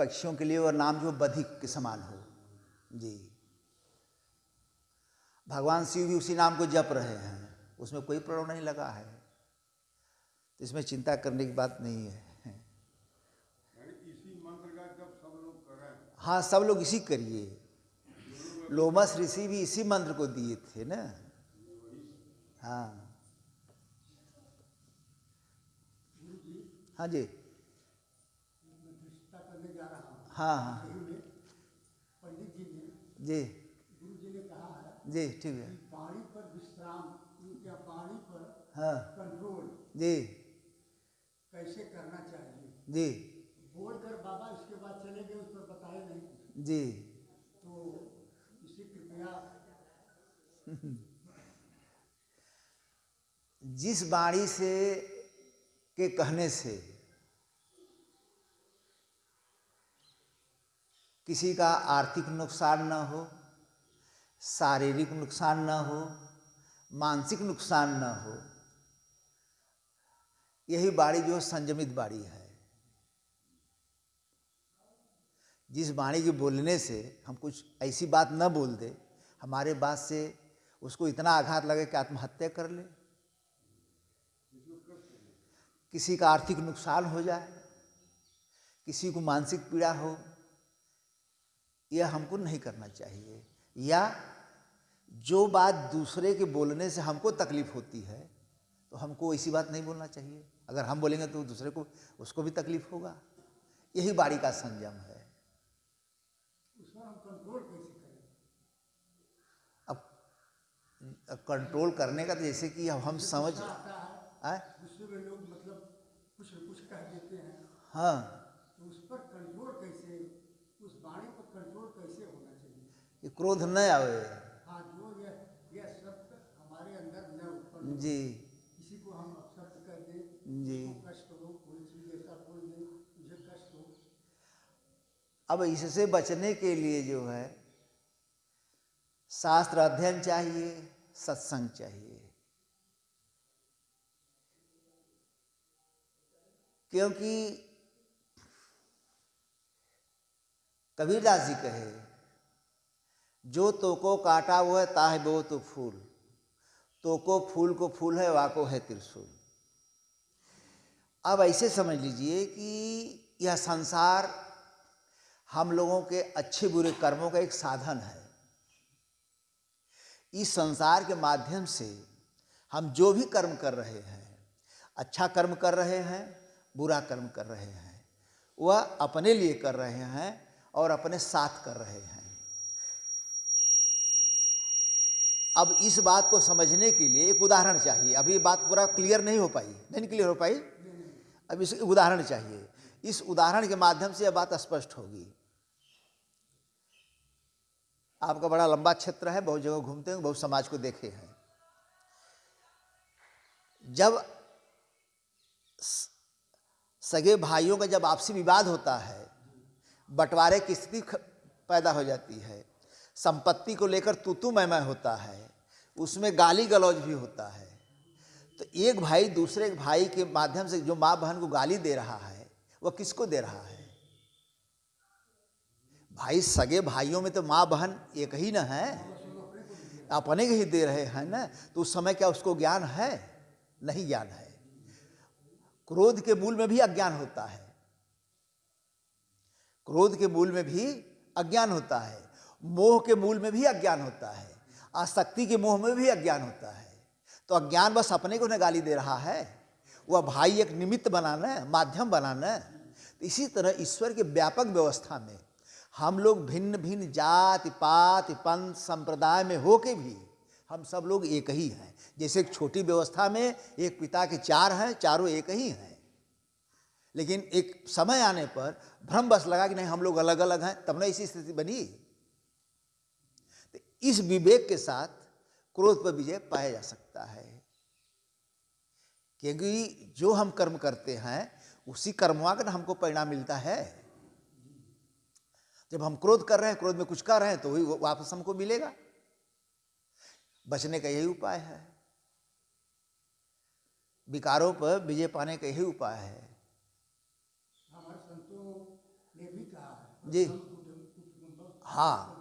पक्षियों के लिए और नाम जो बधिक के समान हो। जी। भगवान शिव भी उसी नाम को जप रहे हैं। उसमें कोई प्रभाव नहीं लगा है। तो इसमें चिंता करने की बात नहीं है। इसी मंत्र का जब सब लोग करें हाँ सब लोग इसी करिए। लोमस ऋषि भी इसी मंत्र को दिए थे ना? हाँ। हाँ जी मैं दृष्टता करने जा रहा हूँ हाँ। पंडित जी। ने जी गुरु जी ने कहा है जी ठीक है। वाणी पर विश्राम या वाणी पर हाँ। कंट्रोल जी। कैसे करना चाहिए जी। बोलकर बाबा इसके बाद चले गए उस पर बताए नहीं जी। तो इसे कृपया जिस वाणी से के कहने से किसी का आर्थिक नुकसान न हो, शारीरिक नुकसान न हो, मानसिक नुकसान न हो, यही बाड़ी जो संयमित बाड़ी है। जिस वाणी के बोलने से हम कुछ ऐसी बात न बोल दे, हमारे बात से उसको इतना आघात लगे कि आत्महत्या कर ले। किसी का आर्थिक नुकसान हो जाए, किसी को मानसिक पीड़ा हो यह हमको नहीं करना चाहिए। या जो बात दूसरे के बोलने से हमको तकलीफ़ होती है तो हमको ऐसी बात नहीं बोलना चाहिए। अगर हम बोलेंगे तो दूसरे को उसको भी तकलीफ़ होगा। यही बाड़ी का संयम है। अब कंट्रोल करने का तो जैसे कि अब हम समझ आए? मतलब कुछ कुछ कह देते हैं। हाँ तो उस पर कंट्रोल कैसे उस वाणी पर कंट्रोल कैसे होना चाहिए ये क्रोध न आवे। हाँ जो यह यह शब्द हमारे अंदर न उत्पन्न जी। किसी को हम अपशब्द कर दें जी। कष्ट हो कोई चीज़ ऐसा बोल दें मुझे कष्ट हो। अब इससे बचने के लिए जो है शास्त्र अध्ययन चाहिए सत्संग चाहिए। क्योंकि कबीरदास जी कहे जो तो को काटा वो है ताह बो तो फूल। तो को फूल को फूल है, वाको है त्रिशूल। अब ऐसे समझ लीजिए कि यह संसार हम लोगों के अच्छे बुरे कर्मों का एक साधन है। इस संसार के माध्यम से हम जो भी कर्म कर रहे हैं अच्छा कर्म कर रहे हैं, बुरा कर्म कर रहे हैं, वह अपने लिए कर रहे हैं और अपने साथ कर रहे हैं। अब इस बात को समझने के लिए एक उदाहरण चाहिए। अभी बात पूरा क्लियर नहीं हो पाई। नहीं क्लियर हो पाई? अब इस उदाहरण चाहिए। इस उदाहरण के माध्यम से यह बात स्पष्ट होगी। आपका बड़ा लंबा क्षेत्र है, बहुत जगह घूमते हैं, बहुत समाज को देखे हैं। जब सगे भाइयों का जब आपसी विवाद होता है, बंटवारे की स्थिति पैदा हो जाती है संपत्ति को लेकर तू तू मैं मैं होता है, उसमें गाली गलौज भी होता है। तो एक भाई दूसरे भाई के माध्यम से जो माँ बहन को गाली दे रहा है, वह किसको दे रहा है? भाई सगे भाइयों में तो माँ बहन एक ही ना है। अपने ही दे रहे हैं ना तो उस समय क्या उसको ज्ञान है? नहीं ज्ञान है। क्रोध के मूल में भी अज्ञान होता है। क्रोध के मूल में भी अज्ञान होता है। मोह के मूल में भी अज्ञान होता है। आसक्ति के मोह में भी अज्ञान होता है। तो अज्ञान बस अपने को न गाली दे रहा है। वह भाई एक निमित्त बनाना है, माध्यम बनाना है। तो इसी तरह ईश्वर के व्यापक व्यवस्था में हम लोग भिन्न भिन्न जाति, पात पंथ संप्रदाय में होके भी हम सब लोग एक ही हैं। जैसे एक छोटी व्यवस्था में एक पिता के चार हैं, चारों एक ही हैं। लेकिन एक समय आने पर भ्रम बस लगा कि नहीं, हम लोग अलग अलग हैं। तब ना ऐसी स्थिति बनी। इस विवेक के साथ क्रोध पर विजय पाया जा सकता है। क्योंकि जो हम कर्म करते हैं उसी कर्मवा का ना हमको परिणाम मिलता है। जब हम क्रोध कर रहे हैं क्रोध में कुछ कर रहे हैं तो वही वापस हमको मिलेगा। बचने का यही उपाय है। विकारों पर विजय पाने का यही उपाय है। हमारे संतों ने भी कहा जी। हाँ।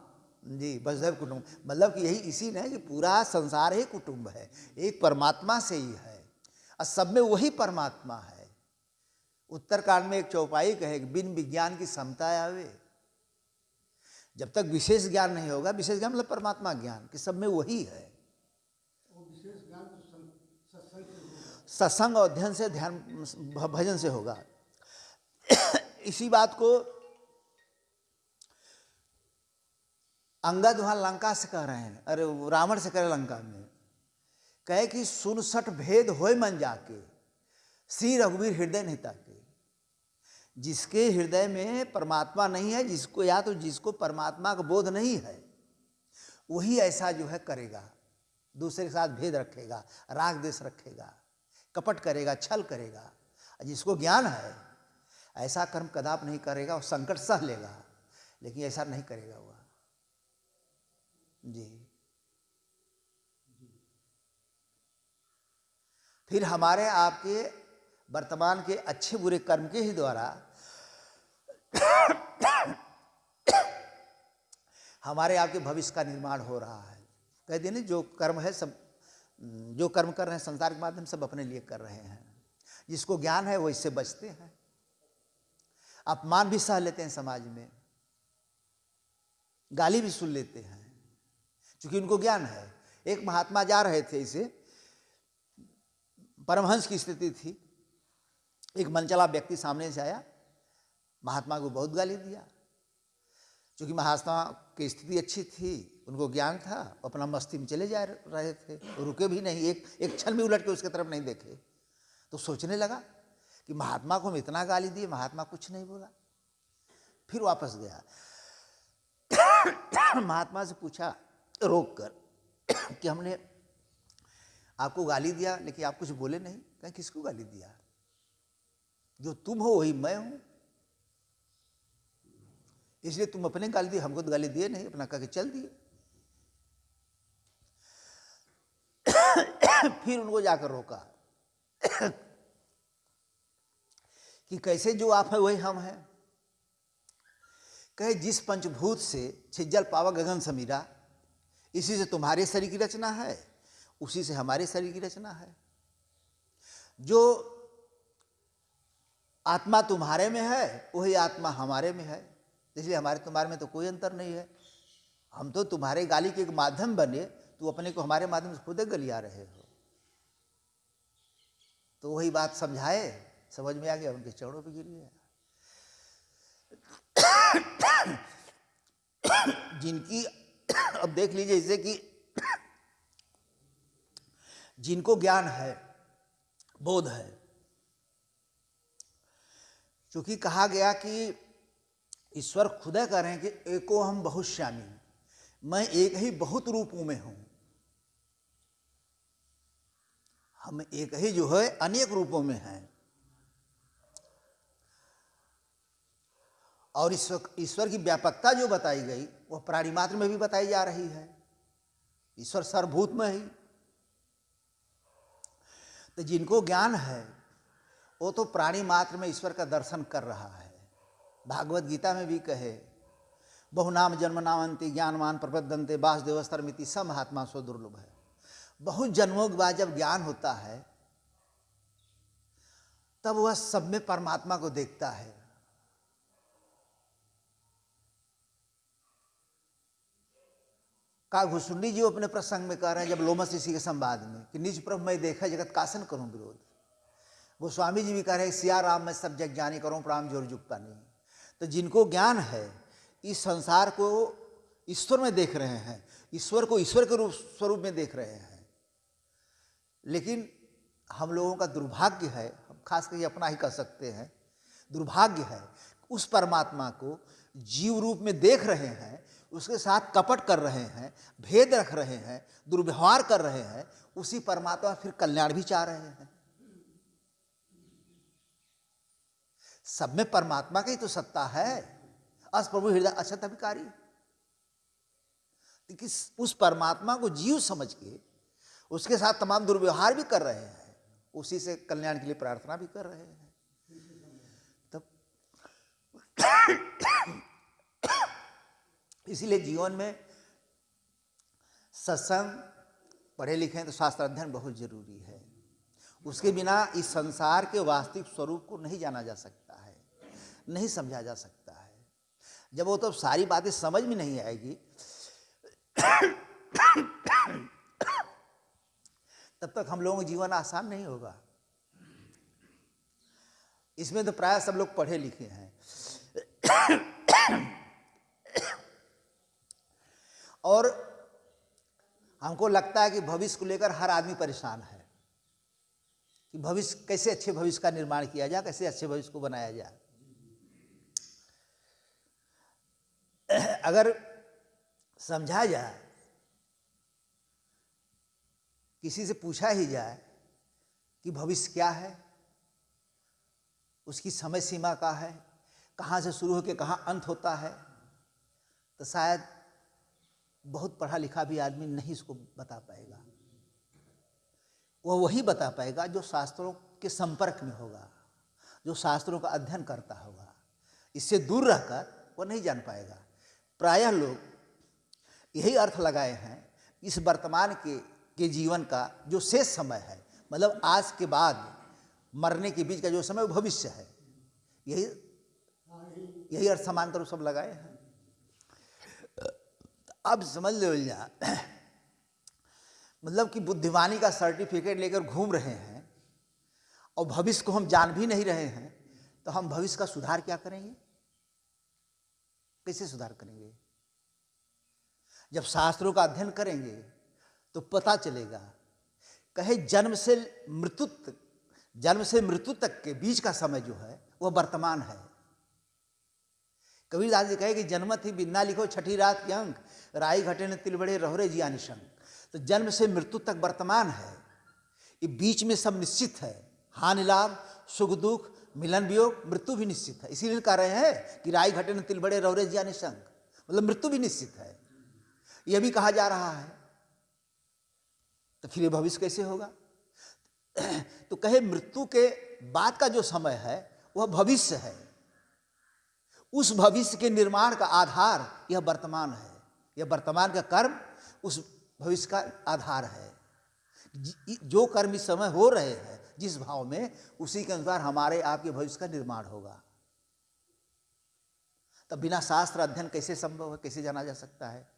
जी वसुधैव कुटुंब। मतलब कि यही इसी ने कि पूरा संसार ही कुटुंब है। एक परमात्मा से ही है। और सब में वही परमात्मा है। उत्तरकांड में एक चौपाई कहे, बिन विज्ञान की समता आवे। जब तक विशेष ज्ञान नहीं होगा, विशेष ज्ञान मतलब परमात्मा ज्ञान, कि सब में वही है। सत्संग अध्ययन से ध्यान, भजन से होगा। इसी बात को अंगद वहाँ लंका से कह रहे हैं। अरे रावण से कह रहे लंका में। कहे कि सुनसठ भेद होय मन जाके, श्री रघुवीर हृदय नहीं ताके। जिसके हृदय में परमात्मा नहीं है, जिसको या तो जिसको परमात्मा का बोध नहीं है, वही ऐसा जो है करेगा। दूसरे के साथ भेद रखेगा, राग देश रखेगा, कपट करेगा, छल करेगा। जिसको ज्ञान है, ऐसा कर्म कदाप नहीं करेगा और संकट सह लेगा लेकिन ऐसा नहीं करेगा वह जी। फिर हमारे आपके वर्तमान के अच्छे बुरे कर्म के ही द्वारा हमारे आपके भविष्य का निर्माण हो रहा है। कह दिए नहीं जो कर्म है सब, जो कर्म कर रहे हैं, संसार के माध्यम सब अपने लिए कर रहे हैं। जिसको ज्ञान है, वो इससे बचते हैं। अपमान भी सह लेते हैं समाज में। गाली भी सुन लेते हैं। क्योंकि उनको ज्ञान है। एक महात्मा जा रहे थे इसे। परमहंस की स्थिति थी। एक मनचला व्यक्ति सामने से आया। महात्मा को बहुत गाली दिया। क्योंकि महात्मा की स्थिति अच्छी थी, उनको ज्ञान था अपना मस्ती में चले जा रहे थे, रुके भी नहीं, एक एक क्षण भी उलट के उसके तरफ़ नहीं देखे। तो सोचने लगा कि महात्मा को हम इतना गाली दिए, महात्मा कुछ नहीं बोला। फिर वापस गया। महात्मा से पूछा रोक कर कि हमने आपको गाली दिया, लेकिन आप कुछ बोले नहीं। कहीं, किसको गाली दिया? जो तुम हो, वही मैं हूँ। इसलिए तुम अपने गाली दिए, हमको तो गाली दिए नहीं, अपना कह के चल दिए। फिर उनको जाकर रोका कि कैसे जो आप है, वही हम हैं। कहे, जिस पंचभूत से छिज्जल पावा गगन समीरा इसी से तुम्हारे शरीर की रचना है, उसी से हमारे शरीर की रचना है। जो आत्मा तुम्हारे में है, वही आत्मा हमारे में है। इसलिए हमारे तुम्हारे में तो कोई अंतर नहीं है। हम तो तुम्हारे गाली के एक माध्यम बने, तू अपने को हमारे माध्यम से खुद गलिया रहे हो। तो वही बात समझाए, समझ में आ गया, उनके चरणों पर गिर गया। जिनकी अब देख लीजिए इसे कि जिनको ज्ञान है, बोध है, क्योंकि कहा गया कि ईश्वर खुद हैं कि एको हम बहुत श्यामी मैं एक ही बहुत रूपों में हूँ। हम एक ही जो है, अनेक रूपों में हैं। और ईश्वर ईश्वर की व्यापकता जो बताई गई, वह प्राणी मात्र में भी बताई जा रही है। ईश्वर सर्वभूत में ही। तो जिनको ज्ञान है, वो तो प्राणी मात्र में ईश्वर का दर्शन कर रहा है। भागवत गीता में भी कहे, बहुनाम जन्म नामंती ज्ञानमान प्रबद्धनते वासुदेवस्तर मिति सब महात्मा सो दुर्लभ है। बहुत जन्मों के बाद जब ज्ञान होता है, तब वह सब में परमात्मा को देखता है। का घुसुंडी जी अपने प्रसंग में कह रहे हैं, जब लोमस ऋषि के संवाद में, कि निज प्रभु मैं देखा जगत कासन करूँ विरोध। गोस्वामी जी भी कह रहे हैं, सिया राम, मैं सब जग जानी करूँ प्राम ज़ोर जुगता नहीं। तो जिनको ज्ञान है, इस संसार को ईश्वर में देख रहे हैं, ईश्वर को ईश्वर के रूप, स्वरूप में देख रहे हैं। लेकिन हम लोगों का दुर्भाग्य है, हम खास करके अपना ही कह सकते हैं, दुर्भाग्य है, उस परमात्मा को जीव रूप में देख रहे हैं उसके साथ कपट कर रहे हैं, भेद रख रहे हैं, दुर्व्यवहार कर रहे हैं, उसी परमात्मा फिर कल्याण भी चाह रहे हैं। सब में परमात्मा की तो सत्ता है। अस प्रभु हृदय अछत अभिकारी। उस परमात्मा को जीव समझ के उसके साथ तमाम दुर्व्यवहार भी कर रहे हैं, उसी से कल्याण के लिए प्रार्थना भी कर रहे हैं। तब इसीलिए जीवन में सत्संग पढ़े लिखे तो शास्त्र अध्ययन बहुत ज़रूरी है। उसके बिना इस संसार के वास्तविक स्वरूप को नहीं जाना जा सकता है, नहीं समझा जा सकता है। जब वो तो सारी बातें समझ में नहीं आएगी, तब तक हम लोगों का जीवन आसान नहीं होगा। इसमें तो प्राय सब लोग पढ़े लिखे हैं। और हमको लगता है कि भविष्य को लेकर हर आदमी परेशान है कि भविष्य, कैसे अच्छे भविष्य का निर्माण किया जाए, कैसे अच्छे भविष्य को बनाया जाए। अगर समझा जाए, किसी से पूछा ही जाए कि भविष्य क्या है, उसकी समय सीमा का है, कहाँ से शुरू होकर कहाँ अंत होता है तो शायद बहुत पढ़ा लिखा भी आदमी नहीं इसको बता पाएगा। वह वही बता पाएगा जो शास्त्रों के संपर्क में होगा, जो शास्त्रों का अध्ययन करता होगा। इससे दूर रहकर वह नहीं जान पाएगा। प्रायः लोग यही अर्थ लगाए हैं, इस वर्तमान के के जीवन का जो शेष समय है मतलब आज के बाद, मरने के बीच का जो समय भविष्य है। यही यही अर्थ समांतर सब लगाए हैं। अब समझ लो जा मतलब कि बुद्धिमानी का सर्टिफिकेट लेकर घूम रहे हैं और भविष्य को हम जान भी नहीं रहे हैं तो हम भविष्य का सुधार क्या करेंगे? कैसे सुधार करेंगे? जब शास्त्रों का अध्ययन करेंगे तो पता चलेगा, कहे जन्म से मृत्यु तक, जन्म से मृत्यु तक के बीच का समय जो है, वह वर्तमान है। कबीरदास जी कहे कि जन्मत ही बिन्ना लिखो छठी रात के अंक, राई घटे ने तिलबड़े रहोरे जिया निशंक। तो जन्म से मृत्यु तक वर्तमान है। ये बीच में सब निश्चित है। हानि लाभ, सुख दुख, मिलन वियोग, मृत्यु भी निश्चित है। इसीलिए कह रहे हैं कि राई घटे ने तिलबड़े रहोरे जिया निशंक। मतलब मृत्यु भी निश्चित है। यह भी कहा जा रहा है। तो फिर ये भविष्य कैसे होगा? तो कहे मृत्यु के बाद का जो समय है, वह भविष्य है। उस भविष्य के निर्माण का आधार यह वर्तमान है। यह वर्तमान का कर्म उस भविष्य का आधार है। जो कर्म इस समय हो रहे हैं, जिस भाव में, उसी के अनुसार हमारे आपके भविष्य का निर्माण होगा। तब बिना शास्त्र अध्ययन कैसे संभव है, कैसे जाना जा सकता है?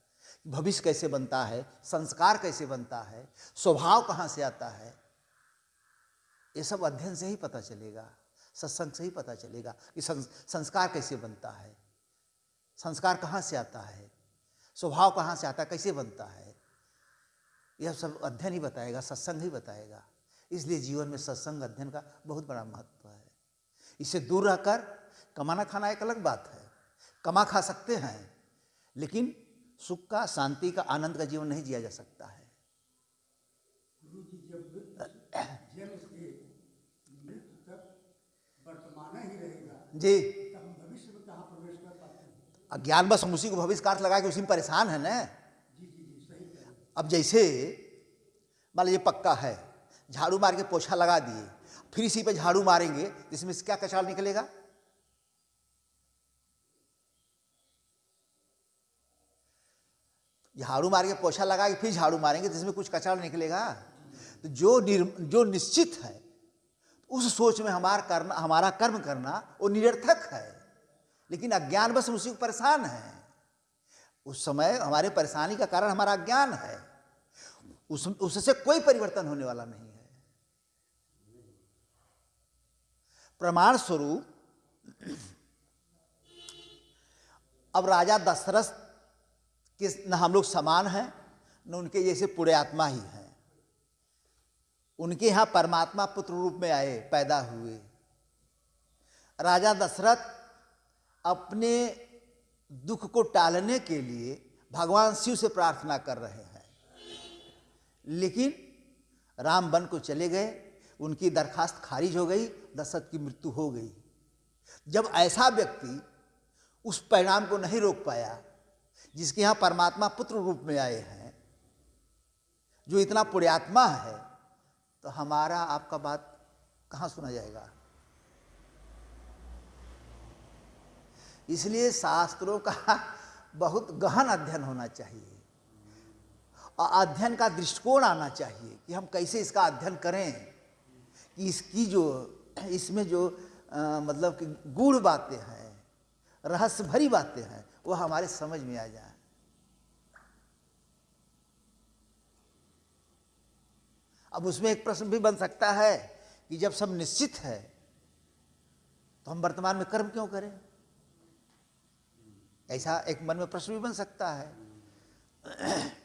भविष्य कैसे बनता है? संस्कार कैसे बनता है? स्वभाव कहाँ से आता है? ये सब अध्ययन से ही पता चलेगा। सत्संग से ही पता चलेगा कि संस्कार कैसे बनता है। संस्कार कहाँ से आता है? स्वभाव कहाँ से आता है? कैसे बनता है? यह सब अध्ययन ही बताएगा, सत्संग ही बताएगा। इसलिए जीवन में सत्संग अध्ययन का बहुत बड़ा महत्व है। इससे दूर रहकर कमाना खाना एक अलग बात है। कमा खा सकते हैं, लेकिन सुख का, शांति का, आनंद का जीवन नहीं जिया जा सकता है गुरु जी जब जन्म से मृत्यु तक वर्तमान ही रहेगा जी। अज्ञान बस हम उसी को भविष्य का अर्थ लगा के उसी में परेशान है ना। अब जैसे, मान लीजिए पक्का है, झाड़ू मार के पोछा लगा दिए, फिर इसी पे झाड़ू मारेंगे इसमें से क्या कचरा निकलेगा? झाड़ू मार के पोछा लगा के फिर झाड़ू मारेंगे तो इसमें कुछ कचरा निकलेगा? तो जो जो निश्चित है उस सोच में हमारा करना, हमारा कर्म करना, वो निरर्थक है। लेकिन अज्ञान बस उसी को परेशान है। उस समय हमारे परेशानी का कारण हमारा अज्ञान है। उस, उससे कोई परिवर्तन होने वाला नहीं है। प्रमाण स्वरूप, अब राजा दशरथ के न हम लोग समान हैं, न उनके जैसे पूरे आत्मा ही हैं। उनके यहाँ परमात्मा पुत्र रूप में आए, पैदा हुए। राजा दशरथ अपने दुख को टालने के लिए भगवान शिव से प्रार्थना कर रहे हैं। लेकिन राम वन को चले गए, उनकी दरखास्त खारिज हो गई, दशरथ की मृत्यु हो गई। जब ऐसा व्यक्ति उस परिणाम को नहीं रोक पाया, जिसके यहाँ परमात्मा पुत्र रूप में आए हैं, जो इतना पुण्यात्मा है तो हमारा आपका बात कहाँ सुना जाएगा? इसलिए शास्त्रों का बहुत गहन अध्ययन होना चाहिए। और अध्ययन का दृष्टिकोण आना चाहिए कि हम कैसे इसका अध्ययन करें कि इसकी जो इसमें जो अ, मतलब कि गूढ़ बातें हैं रहस्य भरी बातें हैं वो हमारे समझ में आ जाए। अब उसमें एक प्रश्न भी बन सकता है कि जब सब निश्चित है तो हम वर्तमान में कर्म क्यों करें? ऐसा एक मन में प्रश्न भी बन सकता है।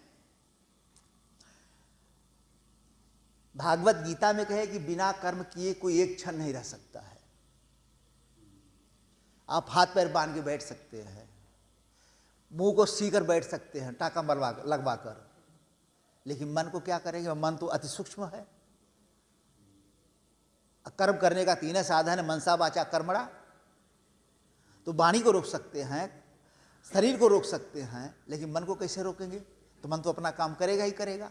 भागवत गीता में कहे कि बिना कर्म किए कोई एक क्षण नहीं रह सकता है। आप हाथ पैर बाँध के बैठ सकते हैं, मुँह को सी कर बैठ सकते हैं, टाका मरवा लगवा कर लेकिन मन को क्या करेंगे? मन तो अति सूक्ष्म है। कर्म करने का तीन साधन है, मनसा वाचा कर्मड़ा तो वाणी को रोक सकते हैं, शरीर को रोक सकते हैं, लेकिन मन को कैसे रोकेंगे? तो मन तो अपना काम करेगा ही करेगा।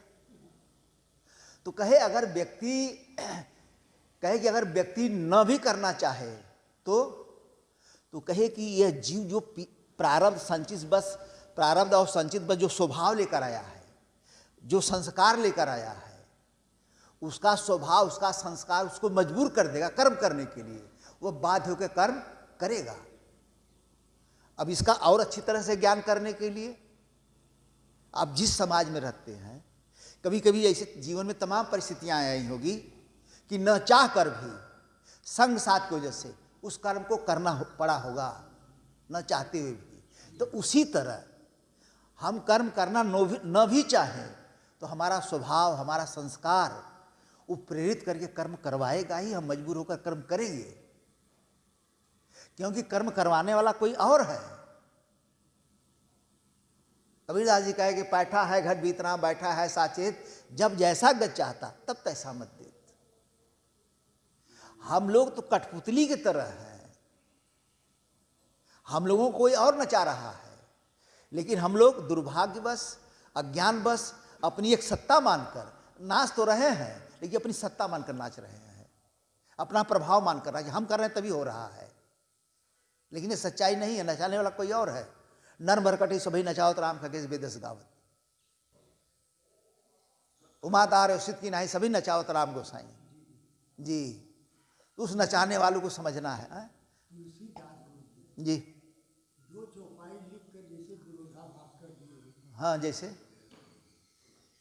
तो कहे अगर व्यक्ति, कहे कि अगर व्यक्ति न भी करना चाहे तो तो कहे कि यह जीव जो प्रारब्ध संचित बस, प्रारब्ध और संचित बस जो स्वभाव लेकर आया है जो संस्कार लेकर आया है उसका स्वभाव उसका संस्कार उसको मजबूर कर देगा कर्म करने के लिए। वो बाध्य होकर कर्म करेगा। अब इसका और अच्छी तरह से ज्ञान करने के लिए आप जिस समाज में रहते हैं कभी कभी ऐसे जीवन में तमाम परिस्थितियाँ आई होगी कि न चाह कर भी संग साथ की वजह से उस कर्म को करना हो, पड़ा होगा न चाहते हुए भी। तो उसी तरह हम कर्म करना न भी न भी चाहें तो हमारा स्वभाव, हमारा संस्कार, वो प्रेरित करके कर्म करवाएगा ही, हम मजबूर होकर कर्म करेंगे। क्योंकि कर्म करवाने वाला कोई और है। कबीरदास जी कहे कि बैठा है घट बीतना, बैठा है, साचेत, जब जैसा गत चाहता, तब तैसा मत देत। हम लोग तो कठपुतली की तरह हैं। हम लोगों को कोई और नचा रहा है। लेकिन हम लोग दुर्भाग्यवश, अज्ञानवश अपनी एक सत्ता मानकर नाच तो रहे हैं लेकिन अपनी सत्ता मानकर नाच रहे हैं। अपना प्रभाव मानकर नाच हम कर रहे हैं तभी हो रहा है। लेकिन ये सच्चाई नहीं है नचाने वाला कोई और है। नर मरकटी सभी नचावत राम खगेश बेदस गावत। उमादार उसित की नाही सभी नचावत राम गोसाई। जी। उस नचाने वालों को समझना है हाँ? जी। हाँ जैसे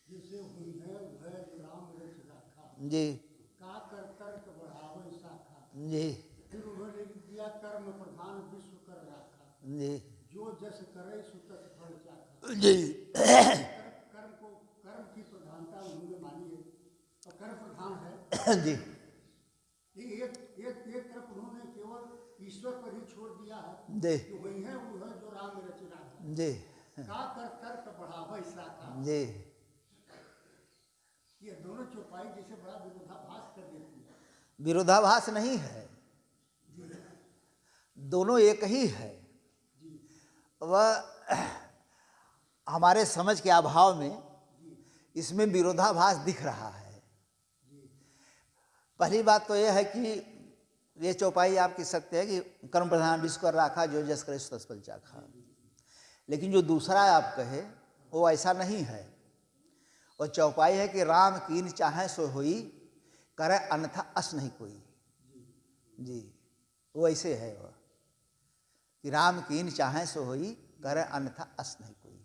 हुई है वह राम रच रखा जी। का कर तर्क बढ़ावे शाखा जी। फिर उन्होंने दिया कर्म प्रधान विश्व कर रखा। जी। जो जस करे सुतस फल चाखा जी। कर्म को कर्म की प्रधानता उन्होंने मानी है। और कर्म प्रधान है। जी। ये एक एक एक तरफ़ उन्होंने केवल ईश्वर पर ही छोड़ दिया है। जी। वही है वो है जो राम रच रखा जी। का कर तर्क बढ़ावे शाखा जी। दोनों चौपाई जैसे बड़ा विरोधाभास कर देती है। विरोधाभास नहीं है। दोनों एक ही है। वह हमारे समझ के अभाव में इसमें विरोधाभास दिख रहा है। पहली बात तो यह है कि ये चौपाई आप कह सकते हैं कि कर्म प्रधान विश्व राखा, जो जस करे सो चाखा। लेकिन जो दूसरा आप कहे, वो ऐसा नहीं है। और चौपाई है कि राम कीन चाहे सो होई, करे अन्यथा अस नहीं कोई। जी, वो ऐसे है वह कि राम कीन चाहे सो होई, करे अन्यथा अस नहीं कोई।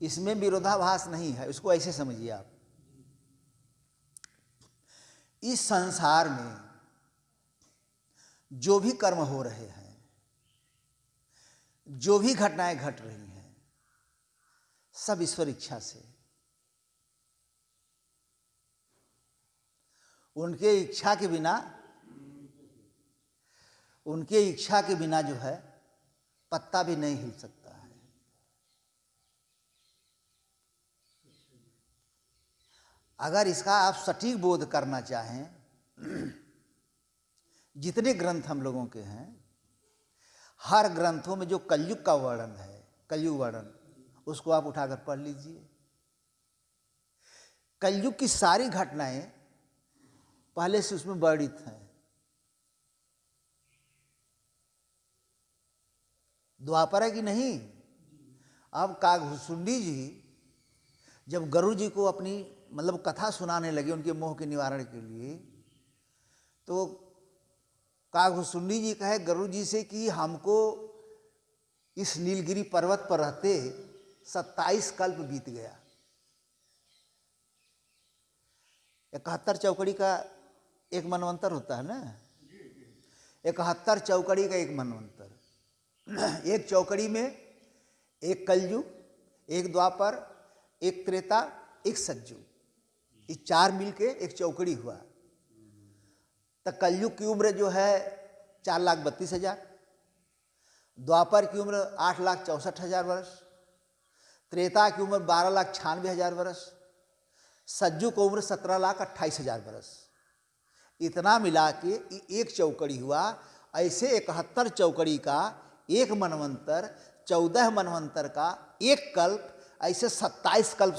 इसमें विरोधाभास नहीं है उसको ऐसे समझिए आप। इस संसार में जो भी कर्म हो रहे हैं, जो भी घटनाएँ घट रही हैं सब ईश्वर इच्छा से। उनके इच्छा के बिना, उनके इच्छा के बिना जो है, पत्ता भी नहीं हिल सकता है। अगर इसका आप सटीक बोध करना चाहें, जितने ग्रंथ हम लोगों के हैं, हर ग्रंथों में जो कलयुग का वर्णन है, कलयुग वर्णन उसको आप उठाकर पढ़ लीजिए। कलयुग की सारी घटनाएँ पहले से उसमें वर्णित हैं। द्वापर कि नहीं? अब कागभूसुंडी जी जब गरुड़ जी को अपनी मतलब कथा सुनाने लगे उनके मोह के निवारण के लिए तो कागभूसुंडी जी कहे, गरुड़ जी से कि हमको इस नीलगिरी पर्वत पर रहते सत्ताईस कल्प बीत गया। इकहत्तर चौकड़ी का एक मनवंतर होता है ना? इकहत्तर चौकड़ी का एक मनवंतर। एक चौकड़ी में एक कलयुग, एक द्वापर, एक त्रेता, एक सज्जू। ये चार मिलके एक चौकड़ी हुआ। तो कलयुग की उम्र जो है चार लाख बत्तीस हज़ार, द्वापर की उम्र आठ लाख चौंसठ हज़ार वर्ष। त्रेता की उम्र बारह लाख छियानवे हज़ार वर्ष सज्जू की उम्र सत्रह लाख अट्ठाईस हज़ार वर्ष इतना मिला के एक चौकड़ी हुआ, ऐसे इकहत्तर चौकड़ी का, एक मनवंतर, चौदह मनवंतर का, एक कल्प, ऐसे सत्ताईस कल्प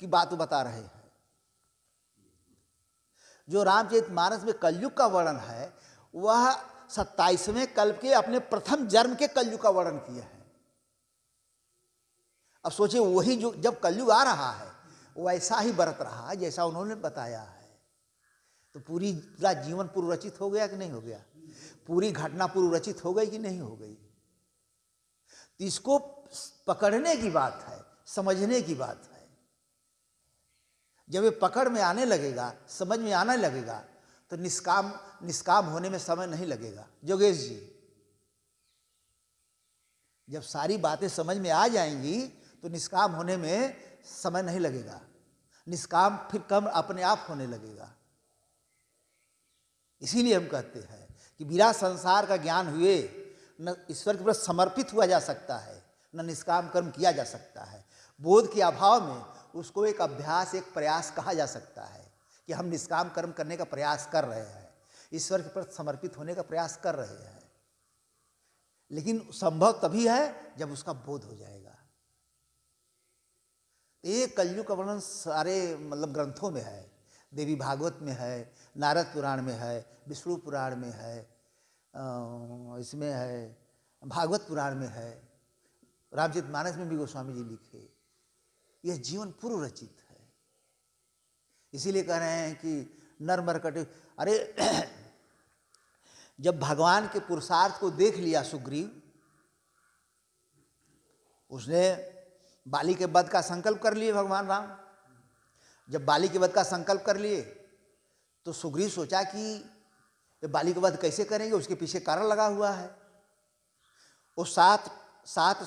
की बात बता रहे हैं। जो रामचरित मानस में कलयुग का वर्णन है, वह सत्ताईसवें कल्प के अपने प्रथम जन्म के कलयुग का वर्णन किया है। अब सोचिए, वही जो, जब कलयुग आ रहा है, वैसा ही बरत रहा है, जैसा उन्होंने बताया है। तो पूरी पूरा जीवन पूर्व रचित हो गया कि नहीं हो गया? पूरी घटना पूर्व रचित हो गई कि नहीं हो गई? तो इसको पकड़ने की बात है, समझने की बात है। जब ये पकड़ में आने लगेगा, समझ में आने लगेगा तो निष्काम निष्काम होने में समय नहीं लगेगा। जोगेश जी, जब सारी बातें समझ में आ जाएँगी तो निष्काम होने में समय नहीं लगेगा। निष्काम फिर कम अपने आप होने लगेगा। इसीलिए हम कहते हैं कि बिना संसार का ज्ञान हुए न ईश्वर के प्रति समर्पित हुआ जा सकता है, न निष्काम कर्म किया जा सकता है। बोध के अभाव में उसको एक अभ्यास, एक प्रयास कहा जा सकता है कि हम निष्काम कर्म करने का प्रयास कर रहे हैं, ईश्वर के प्रति समर्पित होने का प्रयास कर रहे हैं। लेकिन संभव तभी है जब उसका बोध हो जाएगा। एक कलयुग का वर्णन सारे मतलब ग्रंथों में है। देवी भागवत में है, नारद पुराण में है, विष्णु पुराण में है इसमें है, भागवत पुराण में है। रामचरित मानस में भी गोस्वामी जी लिखे। यह जीवन पूर्व रचित है। इसीलिए कह रहे हैं कि नर मरकट, अरे, जब भगवान के पुरुषार्थ को देख लिया सुग्रीव, उसने बाली के वध का संकल्प कर लिए भगवान राम। जब बाली के वध का संकल्प कर लिए तो सुग्रीव सोचा कि बाली के वध कैसे करेंगे? उसके पीछे कारण लगा हुआ है। वो सात सात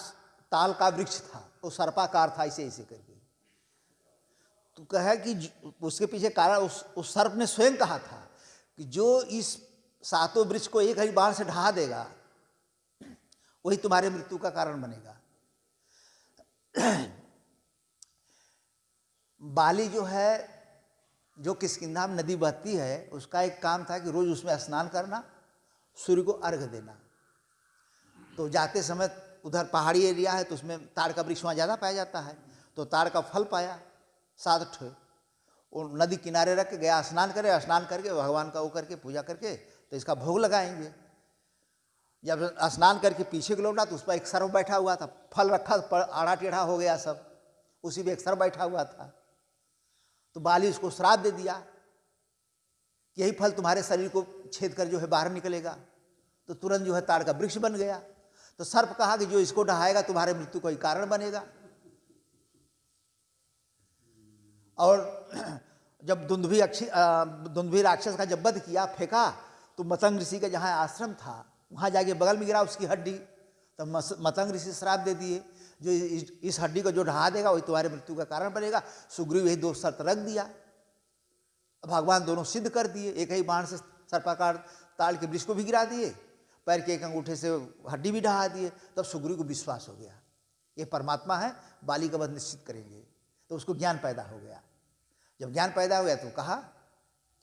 ताल का वृक्ष था, वो सर्पाकार था ऐसे ऐसे करके। तो कहे कि उसके पीछे कारण, उस उस सर्प ने स्वयं कहा था कि जो इस सातों वृक्ष को एक ही बार से ढहा देगा, वही तुम्हारे मृत्यु का कारण बनेगा। बाली जो है, जो किसकिंधा में नदी बहती है, उसका एक काम था कि रोज उसमें स्नान करना, सूर्य को अर्घ देना। तो जाते समय उधर पहाड़ी एरिया है तो उसमें ताड़ का वृक्ष वहाँ ज़्यादा पाया जाता है। तो ताड़ का फल पाया, सात ठे नदी किनारे रख के गया, स्नान करे, स्नान करके भगवान का वो करके पूजा करके तो इसका भोग लगाएँगे। जब स्नान करके पीछे को लौटा तो उस पर एक सर्व बैठा हुआ था। फल रखा आड़ा टेढ़ा हो गया सब। उसी पे एक सर्व बैठा हुआ था। तो बाली उसको श्राप दे दिया यही फल तुम्हारे शरीर को छेद कर जो है बाहर निकलेगा। तो तुरंत जो है ताड़ का वृक्ष बन गया। तो सर्प कहा कि जो इसको ढहाएगा तुम्हारे मृत्यु का ही कारण बनेगा। और जब दुंदुभी अक्षी दुंदुभी राक्षस का जब वध किया, फेंका तो मतंग ऋषि का जहाँ आश्रम था वहाँ जाके बगल में गिरा उसकी हड्डी। तो मतंग ऋषि श्राप दे दिए। जो इस, इस हड्डी को जो ढहा देगा वही तुम्हारे मृत्यु का कारण बनेगा। सुग्रीव यही दो शर्त रख दिया। भगवान दोनों सिद्ध कर दिए। एक ही बाण से सर्पाकार ताल के वृक्ष को भी गिरा दिए। पैर के एक अंगूठे से हड्डी भी ढहा दिए। तब सुग्रीव को विश्वास हो गया। ये परमात्मा है बाली का वध निश्चित करेंगे। तो उसको ज्ञान पैदा हो गया। जब ज्ञान पैदा हो गया तो कहा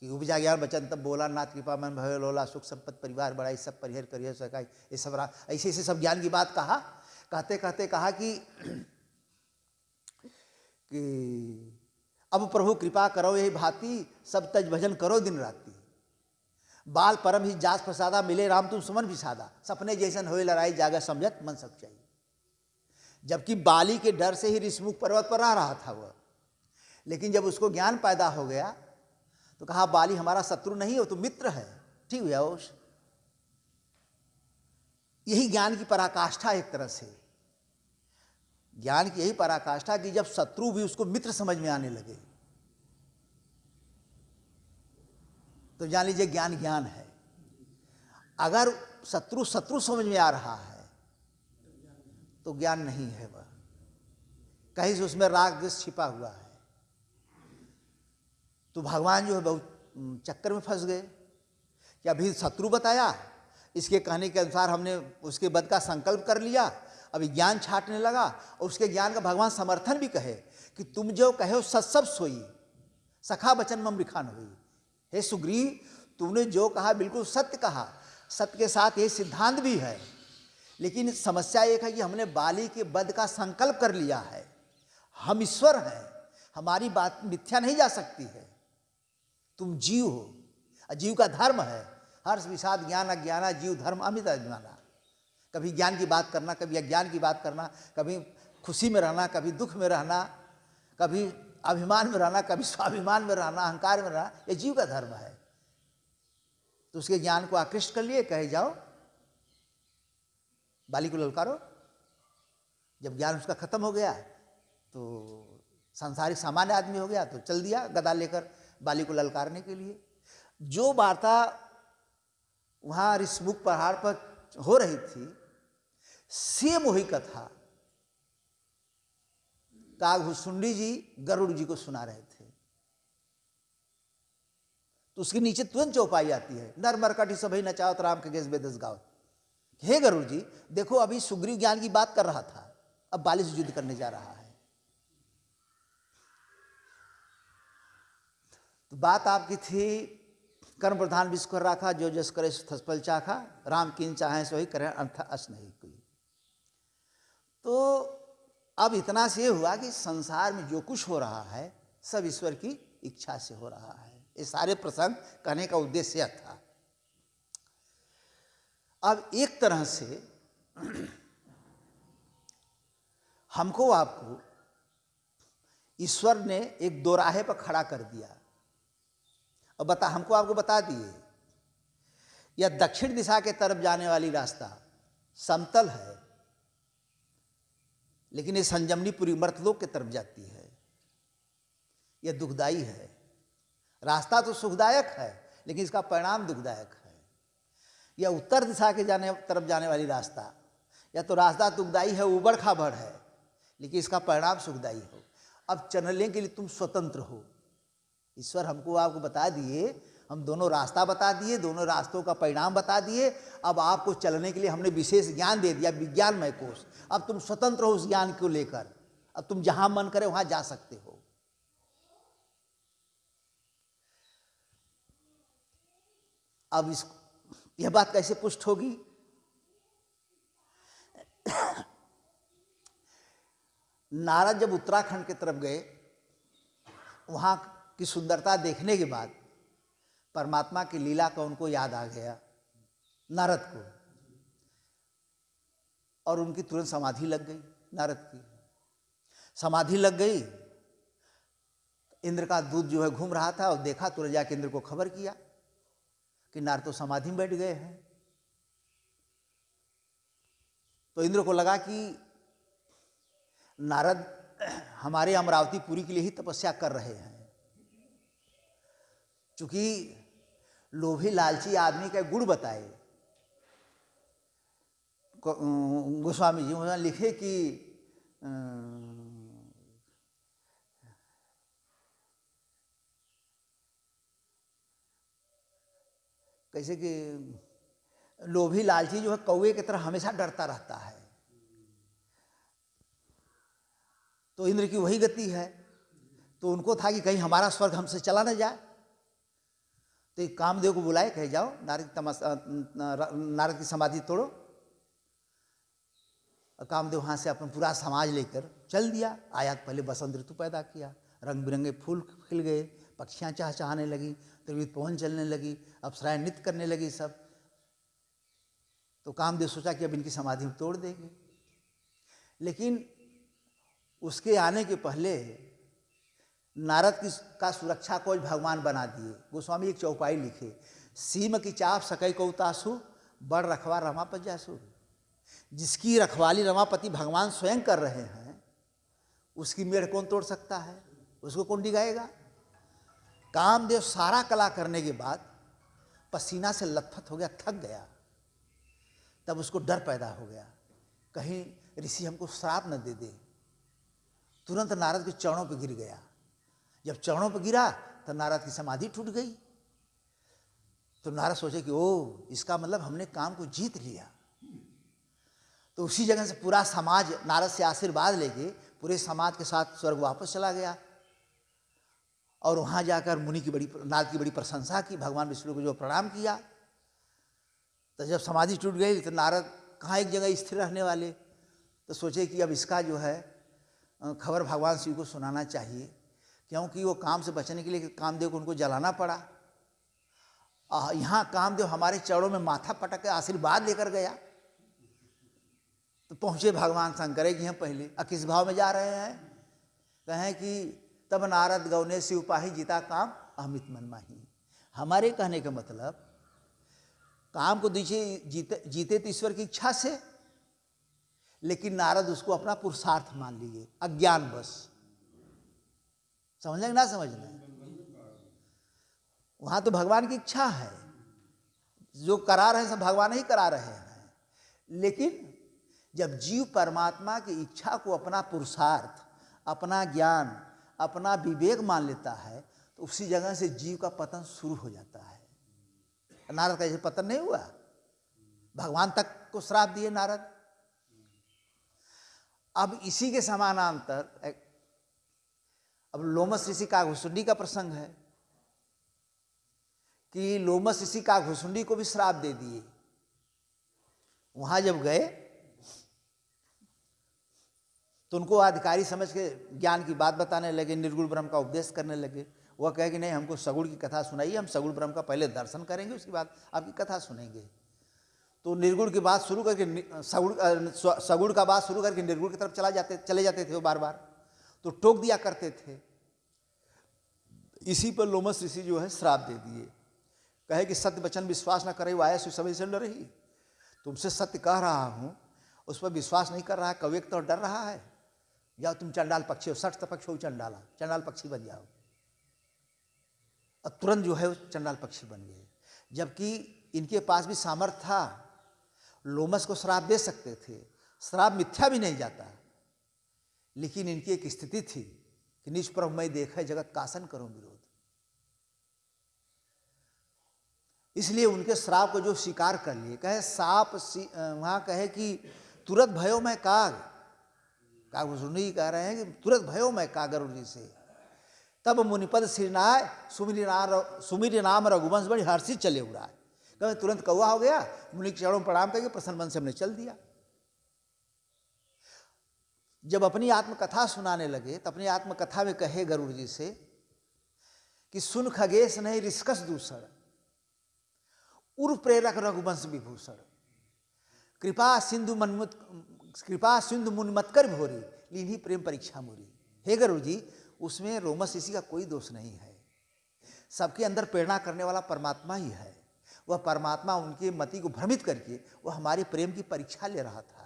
कि उपजा ज्ञान बचन तब बोला, नाथ कृपा, मन भय लोला, सुख संपत्ति परिवार बड़ाई सब परिहर करियर सकाई ये सब ऐसे ऐसे सब ज्ञान की बात कहा। कहते कहते कहा कि कि अब प्रभु कृपा करो यही भांति, सब तज भजन करो दिन राति। बाल परम ही जास प्रसादा, मिले राम तुम सुमन भी सादा। सपने जैसन होए लड़ाई, जागा समझत मन सच्चाई जबकि बाली के डर से ही ऋषमुख पर्वत पर रह रहा था वह। लेकिन जब उसको ज्ञान पैदा हो गया तो कहा बाली हमारा शत्रु नहीं हो तो मित्र है। ठीक हुआ उस यही ज्ञान की पराकाष्ठा एक तरह से। ज्ञान की यही पराकाष्ठा कि जब शत्रु भी उसको मित्र समझ में आने लगे। तो जान लीजिए, ज्ञान ज्ञान है। अगर शत्रु शत्रु समझ में आ रहा है तो ज्ञान नहीं है वह। कहीं से उसमें राग, द्वेष छिपा हुआ है। तो भगवान जो है बहुत चक्कर में फंस गए। कि अभी शत्रु बताया, इसके कहने के अनुसार हमने उसके बद का संकल्प कर लिया, अभी ज्ञान छाटने लगा और उसके ज्ञान का भगवान समर्थन भी कहे कि तुम जो कहे हो सत सब सोई। सखा बचन मम रिखान हुई। हे सुग्रीव, तुमने जो कहा बिल्कुल सत्य कहा। सत्य के साथ ये सिद्धांत भी है। लेकिन समस्या एक है कि हमने बाली के बद का संकल्प कर लिया है। हम ईश्वर हैं। हमारी बात मिथ्या नहीं जा सकती है। तुम जीव हो। जीव का धर्म है। हर्ष, विषाद, ज्ञान, अज्ञाना, जीव, धर्म, अमित, अज्ञाना। कभी ज्ञान की बात करना, कभी अज्ञान की बात करना, कभी खुशी में रहना, कभी दुख में रहना, कभी अभिमान में रहना, कभी स्वाभिमान में रहना, अहंकार में रहना, ये जीव का धर्म है। तो उसके ज्ञान को आकृष्ट कर लिए, कहे जाओ, बाली को ललकारो। जब ज्ञान उसका खत्म हो गया तो संसारिक सामान्य आदमी हो गया तो चल दिया गदा लेकर। बाली को ललकारने के लिए। जो वार्ता वहाँ ऋषमुख पहाड़ पर हो रही थी, सेम वही कथा काघुसुंडी जी, गरुड़ जी को सुना रहे थे। तो उसके नीचे तुरंत चौपाई आती है, नर मरकटी सभी नचावत राम के गेस बेदस गाओ। हे गरुड़ जी, देखो अभी सुग्रीव ज्ञान की बात कर रहा था, अब बाली से युद्ध करने जा रहा है। तो बात आपकी थी, कर्म प्रधान विश्व राखा, जो जस करे थसपल चाखा। राम किन चाहे सो ही करे अर्थ अस नहीं कोई। तो अब इतना से हुआ कि संसार में जो कुछ हो रहा है, सब ईश्वर की इच्छा से हो रहा है। ये सारे प्रसंग कहने का उद्देश्य था। अब एक तरह से हमको आपको ईश्वर ने एक दोराहे पर खड़ा कर दिया। और बता, हमको आपको बता दिए। यह दक्षिण दिशा के तरफ़ जाने वाली रास्ता समतल है, लेकिन ये संजमनी पूरी मर्तलोक के तरफ़ जाती है। यह दुखदाई है। रास्ता तो सुखदायक है, लेकिन इसका परिणाम दुखदायक है। यह उत्तर दिशा के जाने, तरफ़ जाने वाली रास्ता, या तो रास्ता दुखदाई है, उबड़ खाबड़ है, लेकिन इसका परिणाम सुखदाई हो। अब चलने के लिए तुम स्वतंत्र हो। ईश्वर हमको आपको बता दिए, हम दोनों रास्ता बता दिए, दोनों रास्तों का परिणाम बता दिए। अब आपको चलने के लिए हमने विशेष ज्ञान दे दिया, विज्ञानमय कोष। अब तुम स्वतंत्र हो उस ज्ञान को लेकर। अब तुम जहाँ मन करे वहाँ जा सकते हो। अब इस, यह बात कैसे पुष्ट होगी? नारद जब उत्तराखंड की तरफ़ गए, वहाँ की सुंदरता देखने के बाद परमात्मा की लीला का उनको याद आ गया, नारद को। और उनकी तुरंत समाधि लग गई, नारद की। समाधि लग गई, इंद्र का दूध जो है घूम रहा था और देखा, तुरंत जाके इंद्र को खबर किया कि नारद तो समाधि में बैठ गए हैं। तो इंद्र को लगा कि नारद हमारे अमरावती पुरी के लिए ही तपस्या कर रहे हैं। चूँकि लोभी लालची आदमी का गुण बताए। गोस्वामी जी उन्होंने लिखे कि कैसे कि लोभी लालची जो है कौए की तरह हमेशा डरता रहता है। तो इंद्र की वही गति है। तो उनको था कि कहीं हमारा स्वर्ग हमसे चला ना जाए। तो कामदेव को बुलाए, कहे जाओ, नारद तमस नारद की समाधि तोड़ो। कामदेव वहाँ से अपना पूरा समाज लेकर चल दिया। आया पहले बसंत ऋतु पैदा किया। रंग बिरंगे फूल खिल गए, पक्षियाँ चहचहाने लगी, त्रिविध पवन चलने लगी, अप्सराएँ नृत्य करने लगी सब। तो कामदेव सोचा कि अब इनकी समाधि तोड़ देंगे। लेकिन उसके आने के पहले नारद की का सुरक्षा को भगवान बना दिए। गोस्वामी एक चौपाई लिखे, सीम की चाप सकई को उतासु, बड़ रखवा रमापत जासु। जिसकी रखवाली रमापति भगवान स्वयं कर रहे हैं, उसकी मेढ़ कौन तोड़ सकता है? उसको कौन डिगाएगा? कामदेव सारा कला करने के बाद पसीना से लथपथ हो गया, थक गया। तब उसको डर पैदा हो गया। कहीं ऋषि हमको श्राप न दे दे। तुरंत नारद के चरणों पर गिर गया। जब चरणों पर गिरा तो नारद की समाधि टूट गई। तो नारद सोचे कि ओ इसका मतलब हमने काम को जीत लिया। तो उसी जगह से पूरा समाज नारद से आशीर्वाद लेके, पूरे समाज के साथ स्वर्ग वापस चला गया। और वहाँ जाकर मुनि की बड़ी, नारद की बड़ी प्रशंसा की, भगवान विष्णु को जो प्रणाम किया। तो जब समाधि टूट गई तो नारद कहाँ एक जगह स्थिर रहने वाले? तो सोचे कि अब इसका जो है खबर भगवान शिव को सुनाना चाहिए। क्योंकि वो काम से बचने के लिए कामदेव को उनको जलाना पड़ा। यहाँ कामदेव हमारे चरणों में माथा पटक के आशीर्वाद लेकर गया। तो पहुँचे भगवान शंकर कि हैं पहले। अब किस भाव में जा रहे हैं? कहें कि तब नारद गौने शिव पाही जीता काम अमित मन माही। हमारे कहने का मतलब काम को दीजिए, जीते जीते तो ईश्वर की इच्छा से, लेकिन नारद उसको अपना पुरुषार्थ मान लिए। अज्ञान बस। समझ ना, समझ लें वहाँ तो भगवान की इच्छा है। जो करा रहे हैं, सब भगवान ही करा रहे हैं। लेकिन जब जीव परमात्मा की इच्छा को अपना पुरुषार्थ, अपना ज्ञान, अपना विवेक मान लेता है तो उसी जगह से जीव का पतन शुरू हो जाता है। नारद का जैसे पतन नहीं हुआ? भगवान तक को श्राप दिए नारद। अब इसी के समानांतर अब लोमस ऋषि का घुसुंडी का प्रसंग है कि लोमस ऋषि का घुसुंडी को भी श्राप दे दिए। वहाँ जब गए तो उनको अधिकारी समझ के ज्ञान की बात बताने लगे, निर्गुण ब्रह्म का उपदेश करने लगे। वह कहे कि नहीं, हमको सगुड़ की कथा सुनाइए, हम सगुड़ ब्रह्म का पहले दर्शन करेंगे, उसके बाद आपकी कथा सुनेंगे। तो निर्गुण की बात शुरू करके सगुड़ सगुड़ का बात शुरू करके निर्गुण की तरफ़ चला जाते, चले जाते थे वो बार बार तो टोक दिया करते थे। इसी पर लोमस ऋषि जो है श्राप दे दिए। कहे कि, सत्य वचन विश्वास न करे, वो आया समय से रही। तुमसे सत्य कह रहा हूँ, उस पर विश्वास नहीं कर रहा है कवेक तो डर रहा है। या तुम चंडाल पक्षी हो, सठ पक्ष हो चंडाला, चंडाल पक्षी बन जाओ। और तुरंत जो है वो चंडाल पक्षी बन गए। जबकि इनके पास भी सामर्थ्य था। लोमस को श्राप दे सकते थे। श्राप मिथ्या भी नहीं जाता। लेकिन इनकी एक स्थिति थी कि निष्प्रभ मैं देखे जगत कासन करो विरोध। इसलिए उनके श्राप को जो स्वीकार कर लिए, कहे, साप वहाँ कहे कि, तुरंत भयो मैं काग। काग सुनी कह रहे हैं कि, तुरंत भयो मैं कागर जी से। तब मुनिपद श्रीनाय सुमिर नाम सुमिर नाम रघुवंश बड़ी हर्षित चले उड़ा कहे, तुरंत कौआ हो गया? मुनि के चरणों प्रणाम करके प्रसन्न मन से हमने चल दिया। जब अपनी आत्मकथा सुनाने लगे तो अपनी आत्मकथा में कहे गरुड़ जी से कि सुन खगेश नहीं रिस्कस दूसर उर्व प्रेरक रघुवंश विभूषण। कृपा सिंधु मनमुत कृपा सिंधु मुनमतकर भोरी लीनी प्रेम परीक्षा मोरी। हे गरुड़ जी उसमें रोमस ऋषि का कोई दोष नहीं है। सबके अंदर प्रेरणा करने वाला परमात्मा ही है। वह परमात्मा उनके मति को भ्रमित करके, वह हमारे प्रेम की परीक्षा ले रहा था।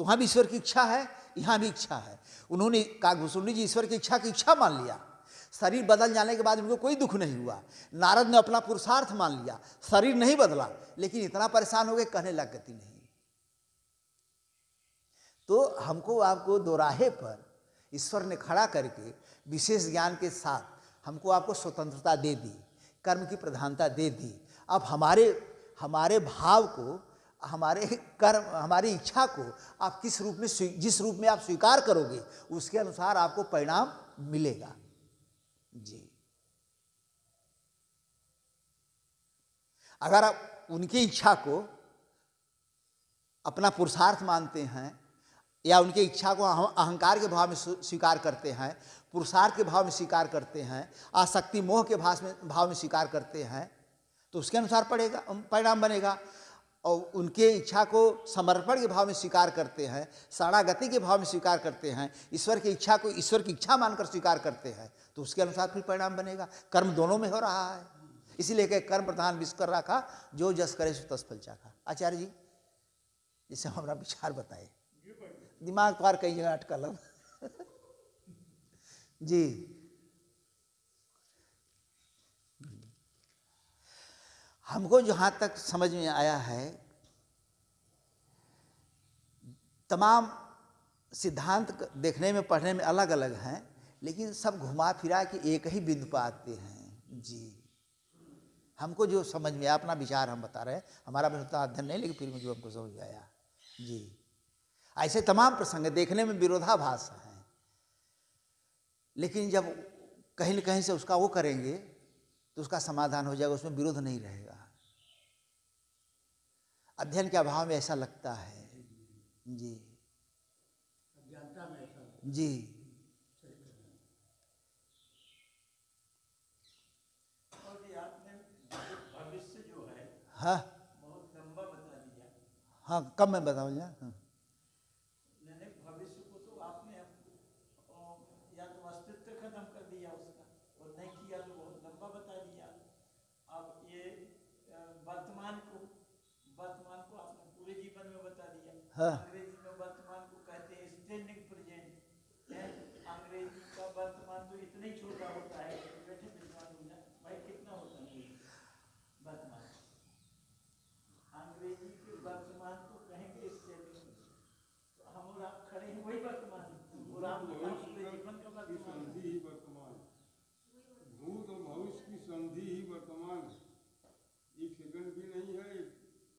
तो वहाँ भी ईश्वर की इच्छा है, यहाँ भी इच्छा है। उन्होंने कागभूषुंडी जी, ईश्वर की इच्छा की इच्छा मान लिया। शरीर बदल जाने के बाद उनको कोई दुख नहीं हुआ। नारद ने अपना पुरुषार्थ मान लिया। शरीर नहीं बदला, लेकिन इतना परेशान हो गए, कहने लग गति नहीं। तो हमको आपको दोराहे पर ईश्वर ने खड़ा करके विशेष ज्ञान के साथ हमको आपको स्वतंत्रता दे दी, कर्म की प्रधानता दे दी। अब हमारे हमारे भाव को हमारे कर्म, हमारी इच्छा को आप किस रूप में जिस रूप में आप स्वीकार करोगे, उसके अनुसार आपको परिणाम मिलेगा। जी। अगर आप उनकी इच्छा को अपना पुरुषार्थ मानते हैं, या उनकी इच्छा को अहंकार के भाव में स्वीकार करते हैं, पुरुषार्थ के भाव में स्वीकार करते हैं, आसक्ति मोह के भाव में भाव में स्वीकार करते हैं तो उसके अनुसार पड़ेगा परिणाम बनेगा। और उनके इच्छा को समर्पण के भाव में स्वीकार करते हैं, शरणागति के भाव में स्वीकार करते हैं, ईश्वर की इच्छा को ईश्वर की इच्छा मानकर स्वीकार करते हैं तो उसके अनुसार फिर परिणाम बनेगा। कर्म दोनों में हो रहा है। इसीलिए कहे, कर्म प्रधान विश्व कर रखा, जो जस करे सो तस फल चाखा। आचार्य जी जिससे हमारा विचार बताए। दिमाग पार कई जगह अटकल अब जी। हमको जहाँ तक समझ में आया है, तमाम सिद्धांत देखने में, पढ़ने में अलग अलग हैं, लेकिन सब घुमा फिरा के एक ही बिंदु पर आते हैं। जी। हमको जो समझ में आया, अपना विचार हम बता रहे हैं। हमारा भी उतना अध्ययन नहीं, लेकिन फिर जो हमको समझ में आया। जी। ऐसे तमाम प्रसंग देखने में विरोधाभास हैं। लेकिन जब कहीं न कहीं से उसका वो करेंगे तो उसका समाधान हो जाएगा उसमें विरोध नहीं रहेगा। अध्ययन के अभाव में ऐसा लगता है। जी। जी। है। हाँ बहुत लंबा बता दिया। हाँ कब मैं बताऊँ हाँ मैंने भविष्य को तो आपने अ, या तो अस्तित्व खत्म कर दिया उसका और नहीं किया तो बहुत लंबा बता दिया अब ये अ, वर्तमान को वर्तमान को आपने पूरे जीवन में बता दिया